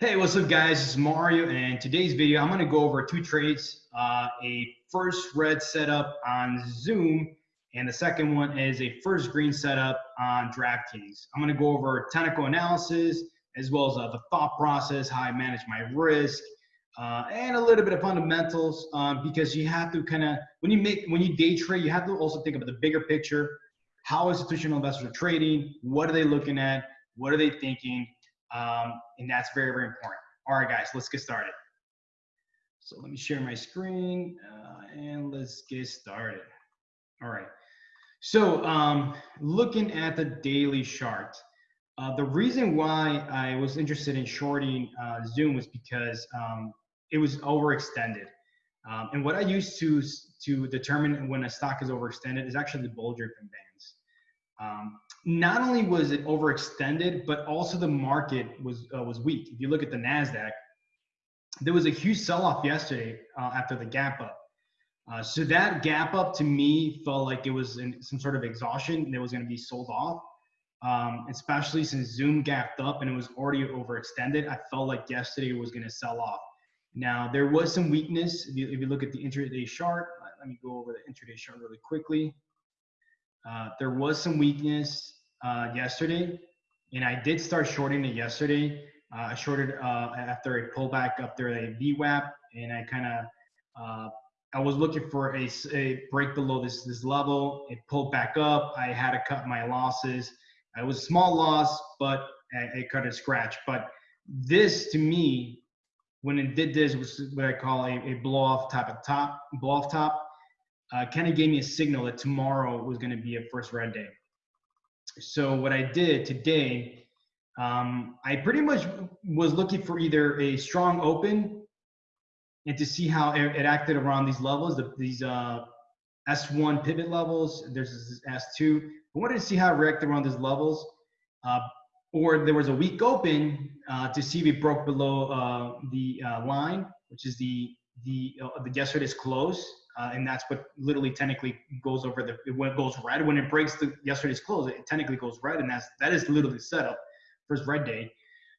Hey, what's up guys? It's Mario and today's video I'm going to go over two trades. Uh, a first red setup on Zoom and the second one is a first green setup on DraftKings. I'm to go over technical analysis as well as uh, the thought process, how I manage my risk, uh, and a little bit of fundamentals um, because you have to kind of when you make when you day trade you have to also think about the bigger picture. How institutional investors are trading, what are they looking at, what are they thinking, um, and that's very, very important. All right, guys, let's get started. So let me share my screen uh, and let's get started. All right. So um, looking at the daily chart, uh, the reason why I was interested in shorting uh, Zoom was because um, it was overextended. Um, and what I use to to determine when a stock is overextended is actually the Bollinger bands. Um, not only was it overextended, but also the market was uh, was weak. If you look at the Nasdaq, there was a huge sell-off yesterday uh, after the gap up. Uh, so that gap up to me felt like it was in some sort of exhaustion that was going to be sold off. Um, especially since Zoom gapped up and it was already overextended, I felt like yesterday was going to sell off. Now there was some weakness. If you, if you look at the intraday chart, let me go over the intraday chart really quickly. Uh, there was some weakness uh, yesterday, and I did start shorting it yesterday. Uh, I shorted uh, after a pullback up there, a VWAP, and I kind of uh, I was looking for a, a, break below this this level. It pulled back up. I had to cut my losses. It was a small loss, but I, I cut a scratch. But this to me, when it did this, was what I call a, a blow off type of top, blow off top uh, kind of gave me a signal that tomorrow was going to be a first red day. So what I did today, um, I pretty much was looking for either a strong open and to see how it, acted around these levels, the, these uh, S1 pivot levels. There's this S2. I wanted to see how it reacted around these levels. Uh, or there was a weak open uh, to see if it broke below uh, the uh, line, which is the the uh, the yesterday's close uh, and that's what literally technically goes over the when it goes red. When it breaks the yesterday's close it technically goes red and that's that is literally set up first red day.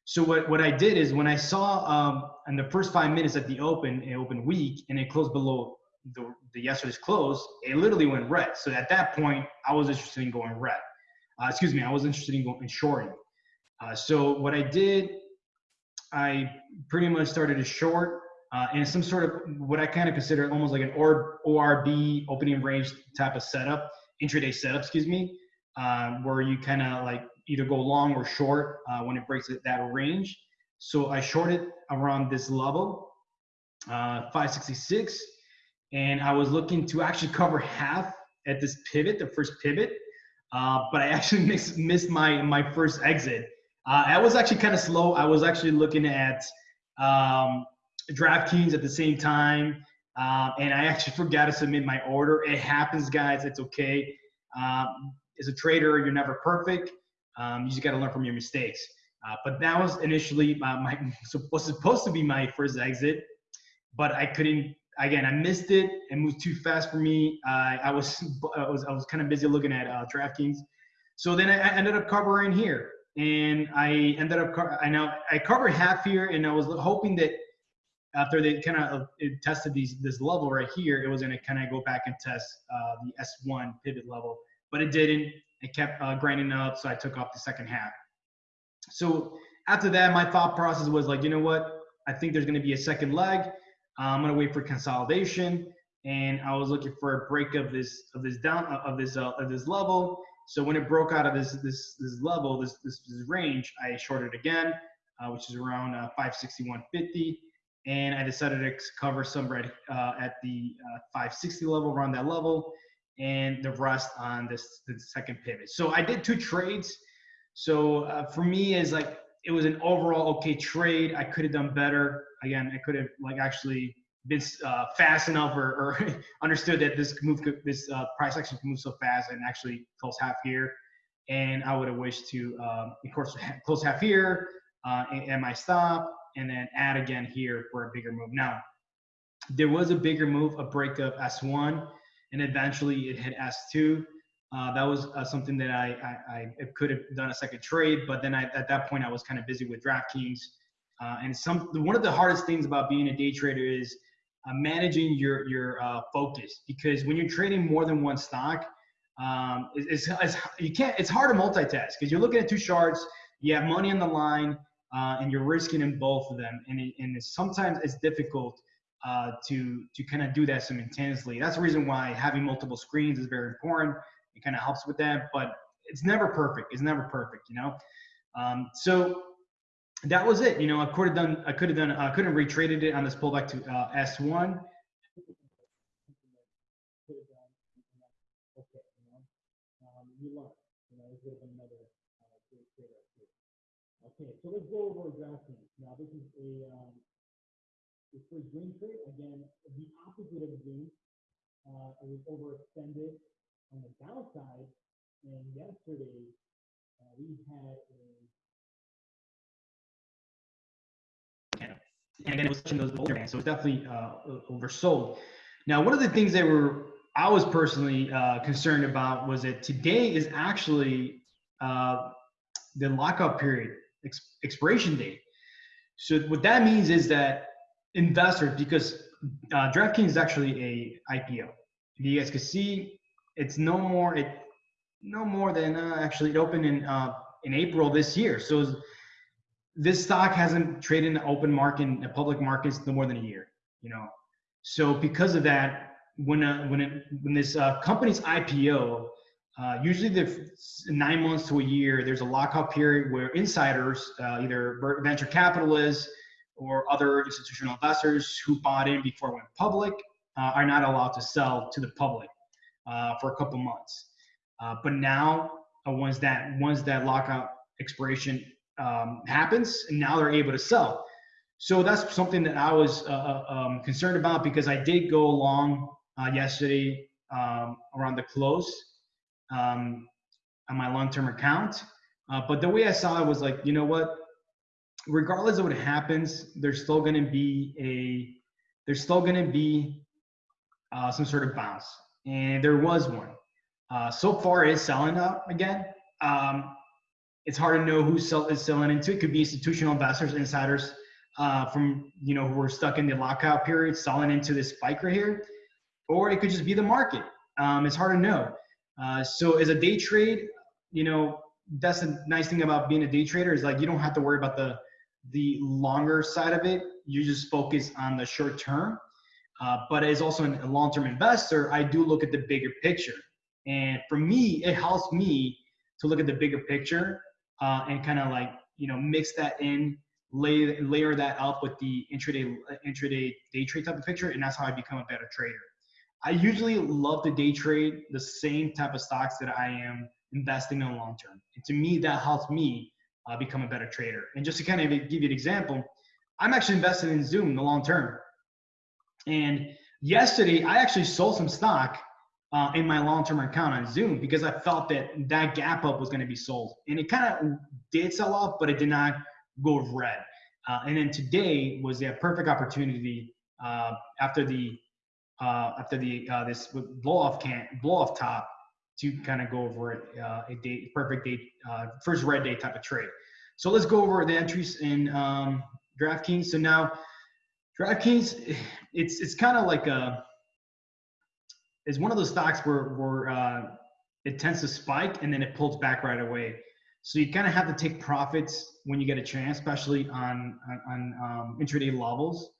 So what, what i did is when i saw um, in the first five minutes at the open it opened weak and it closed below the, the yesterday's close it literally went red. So at that point i was interested in going red. Uh, excuse me i was interested in going in shorting uh, so what i did i pretty much started to short uh, and some sort of what I kind of consider almost like an ORB ORB opening range type of setup, intraday setup, excuse me, uh, where you kind of like either go long or short uh, when it breaks that range. So I shorted around this level, uh, 566, and I was looking to actually cover half at this pivot, the first pivot, uh, but I actually missed, missed my my first exit. Uh, I was actually kind of slow. I was actually looking at um, DraftKings at the same time. Um, and I actually forgot to submit my order. It happens, guys. It's okay. Um, as a trader, you're never perfect. Um, you just got to learn from your mistakes. Uh, but that was initially my, my was supposed to be my first exit, but I couldn't. Again, I missed it. It moved too fast for me. Uh, I was I was I was kind of busy looking at uh, DraftKings. So then I, I ended up covering here, and I ended up I know I covered half here, and I was hoping that after they kind of uh, tested these this level right here, it was going to kind of go back and test uh, the S1 pivot level, but it didn't. It kept uh, grinding up, so I took off the second half. So after that, my thought process was like, you know what? I think there's going to be a second leg. Uh, I'm going to wait for consolidation, and I was looking for a break of this of this down uh, of this uh, of this level. So when it broke out of this this this level, this this, this range, I shorted again, which is around 561.50 and I decided to cover some red uh, at the uh, 560 level, around that level, and the rest on this the second pivot. So I did two trades. So uh, for me, is like it was an overall okay trade. I could have done better. Again, I could have like actually been uh, fast enough or, or understood that this move could, this uh, price action could move so fast and actually close half here. And I would have wished to, um, of course, close half here uh, and my stop and then add again here for a bigger move. Now, there was a bigger move, a break of S1, and eventually it hit S2. Uh, that was uh, something that I, I, I, could have done a second trade, but then I, at that point I was kind of busy with DraftKings. Uh, and some one of the hardest things about being a day trader is uh, managing your your uh, focus because when you're trading more than one stock, um, it's, it's, you can't. It's hard to multitask because you're looking at two charts. You have money on the line, uh, and you're risking in both of them, and it, and it's, sometimes it's difficult uh, to to kind of do that simultaneously. That's the reason why having multiple screens is very important. It kind of helps with that, but it's never perfect. It's never perfect, you know. Um, so that was it. You know, I could have done. I could have done. I could have retraded it on this pullback to uh, S1. Okay, so let's go over DraftKings. Now this is a um, it's for green trade. Again, the opposite of green. Uh, it was overextended on the downside, and yesterday uh, we had a and again, it was in those Bollinger bands, so it's definitely uh, oversold. Now, one of the things that were I was personally uh, concerned about was that today is actually uh, the lockout period ex- expiration date. So what that means is that investors, because uh, DraftKings is actually a IPO. You guys can see it's no more it no more than uh, actually it opened in uh, in April this year. So this stock hasn't traded in the open market in the public markets no more than a year. You know, so because of that, when uh, when it when this uh, company's IPO, uh, usually the nine months to a year, there's a lockout period where insiders, uh, either venture capitalists or other institutional investors who bought in before it went public, uh, are not allowed to sell to the public uh, for a couple months. Uh, but now, once that once that lockout expiration um, happens, and now they're able to sell. So that's something that I was um, concerned about because I did go along yesterday um, around the close um, on my long-term account. but the way I saw it was like, you know what? Regardless of what happens, there's still going to be a there's still going to be uh, some sort of bounce, and there was one. Uh, so far, it's selling up again. Um, it's hard to know who sell, is selling into. It could be institutional investors, insiders uh, from you know who are stuck in the lockout period, selling into this spike right here, or it could just be the market. Um, it's hard to know. Uh, so as a day trade, you know that's the nice thing about being a day trader is like you don't have to worry about the the longer side of it. You just focus on the short term. Uh, but as also a long-term investor, I do look at the bigger picture. And for me, it helps me to look at the bigger picture uh, and kind of like you know mix that in, lay, layer that up with the intraday intraday day trade type of picture, and that's how I become a better trader. I usually love to day trade the same type of stocks that I am investing in long term, and to me that helps me uh, become a better trader. And just to kind of give you an example, I'm actually invested in Zoom in the long term. And yesterday, I actually sold some stock uh, in my long-term account on Zoom because I felt that that gap up was going to be sold, and it kind of did sell off, but it did not go red. Uh, and then today was a perfect opportunity uh, after the uh, after the uh, this blow off can blow off top to kind of go over it, uh, a date perfect date first red day type of trade. So let's go over the entries in um, DraftKings. So now DraftKings, it's it's kind of like a it's one of those stocks where where uh, it tends to spike and then it pulls back right away. So you kind of have to take profits when you get a chance, especially on on, on um, intraday levels.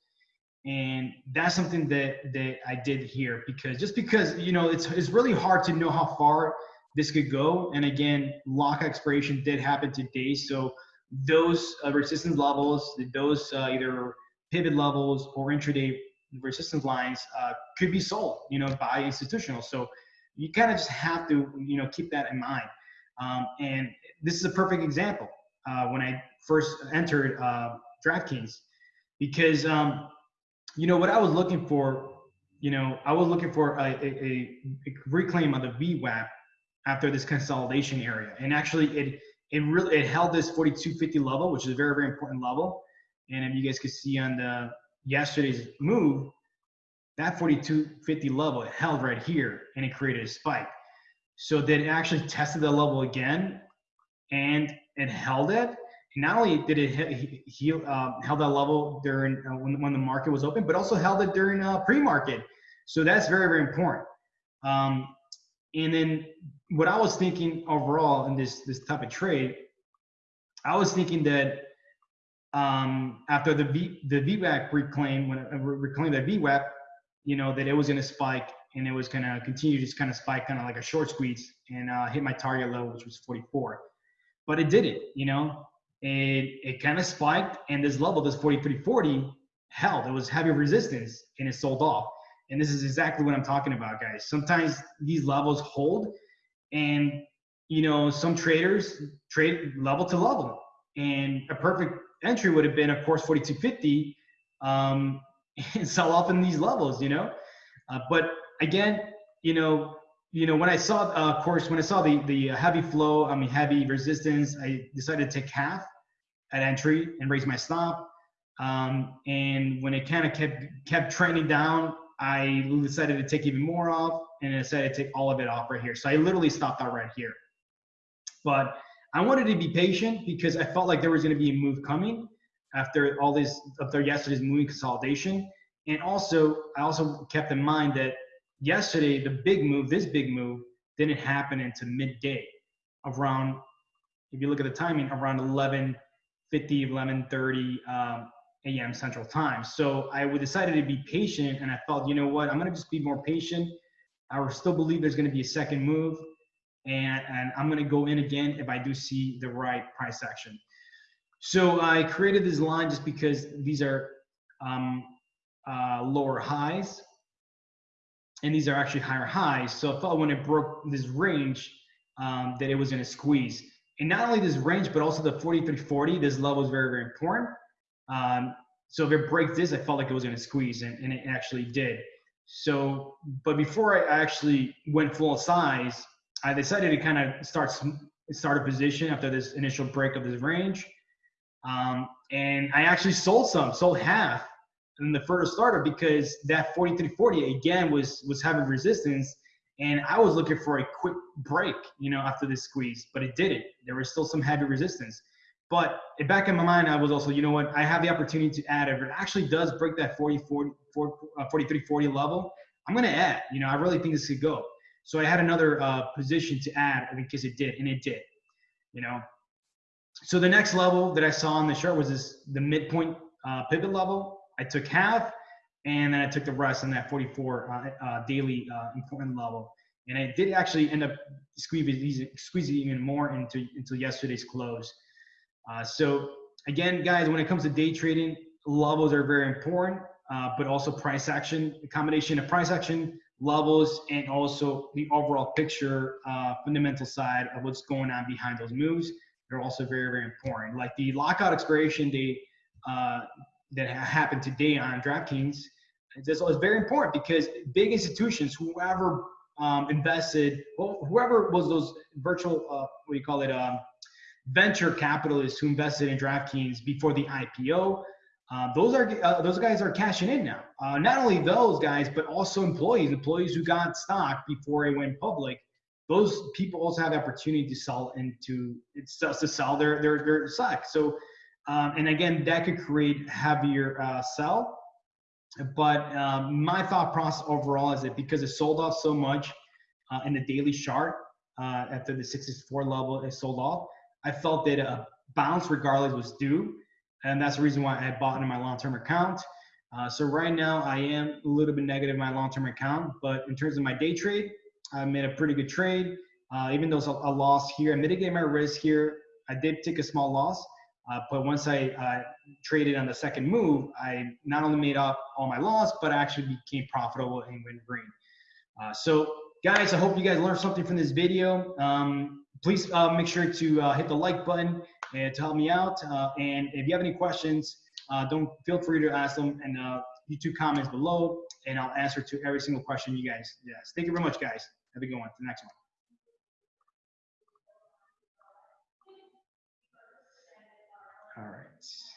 And that's something that that I did here because just because you know it's it's really hard to know how far this could go. And again, lock expiration did happen today, so those uh, resistance levels, those uh, either pivot levels or intraday resistance lines uh, could be sold, you know, by institutional. So you kind of just have to, you know, keep that in mind. Um, and this is a perfect example uh, when I first entered uh, DraftKings because, um, you know, what I was looking for, you know, I was looking for a, a, a reclaim of the VWAP after this consolidation area. And actually it, it really, it held this 4250 level, which is a very, very important level. And if you guys could see on the yesterday's move, that 4250 level held right here and it created a spike. So then it actually tested the level again and it held it. Not only did it he, he uh, held that level during uh, when, when the market was open, but also held it during uh, pre-market. So that's very very important. Um, and then what I was thinking overall in this this type of trade, I was thinking that um, after the V the VWAP reclaim when uh, reclaim that VWAP, you know that it was going to spike and it was going to continue to just kind of spike, kind of like a short squeeze, and uh, hit my target level, which was 44. But it didn't, you know. It it kind of spiked, and this level, this 43.40, held. It was heavy resistance, and it sold off. And this is exactly what I'm talking about, guys. Sometimes these levels hold, and you know some traders trade level to level, and a perfect entry would have been, of course, 42.50, um, and sell off in these levels, you know. Uh, but again, you know, you know, when I saw, uh, of course, when I saw the the heavy flow, I mean, heavy resistance, I decided to take half at entry and raise my stop. Um, and when it kind of kept kept trending down, I decided to take even more off, and I decided to take all of it off right here. So I literally stopped out right here. But I wanted to be patient because I felt like there was going to be a move coming after all this after yesterday's moving consolidation. And also, I also kept in mind that yesterday, the big move, this big move, didn't happen until midday, around, if you look at the timing, around 11:50, 11:30 um, a.m. Central Time. So I decided to be patient, and I felt, you know what, I'm gonna just be more patient. I still believe there's gonna be a second move, and and I'm gonna go in again if I do see the right price action. So I created this line just because these are um, uh, lower highs and these are actually higher highs. So I thought when it broke this range um, that it was going to squeeze. And not only this range, but also the 4340, this level is very, very important. Um, so if it breaks this, I felt like it was going to squeeze, and, and, it actually did. So, but before I actually went full size, I decided to kind of start start a position after this initial break of this range. Um, and I actually sold some, sold half in the first starter because that 4340 again was was having resistance and I was looking for a quick break, you know, after this squeeze, but it didn't. There was still some heavy resistance. But back in my mind, I was also, you know what, I have the opportunity to add. If it actually does break that 40, 40, 43, 40 level, I'm going to add. You know, I really think this could go. So I had another uh, position to add in case it did, and it did. You know, so the next level that I saw on the chart was this the midpoint uh, pivot level. I took half, and then I took the rest on that 44 uh, uh, daily uh, important level. And I did actually end up squeezing, squeezing even more into until yesterday's close. Uh, so again, guys, when it comes to day trading, levels are very important, uh, but also price action, combination of price action, levels, and also the overall picture, uh, fundamental side of what's going on behind those moves. They're also very, very important. Like the lockout expiration date that happened today on DraftKings is very important because big institutions, whoever um, invested, well, whoever was those virtual, uh, what do you call it, um, venture capitalists who invested in DraftKings before the IPO, uh, those are uh, those guys are cashing in now. Uh, not only those guys, but also employees, employees who got stock before it went public. Those people also have the opportunity to sell into to sell their their their stock. So um, and again, that could create heavier uh, sell. But um, my thought process overall is that because it sold off so much uh, in the daily chart uh, after the 64 level it sold off, I felt that a bounce regardless was due. And that's the reason why I bought in my long-term account. Uh, so right now I am a little bit negative in my long-term account, but in terms of my day trade, I made a pretty good trade. Uh, even though it's a, a loss here, I mitigated my risk here. I did take a small loss, uh, but once I uh, traded on the second move, I not only made up all my loss, but I actually became profitable and went green. Uh, so guys, I hope you guys learned something from this video. Um, please uh, make sure to uh, hit the like button and to help me out. Uh, and if you have any questions, don't feel free to ask them in the YouTube comments below, and I'll answer to every single question you guys. Yes. Thank you very much, guys. Have a good one. The next one. All right.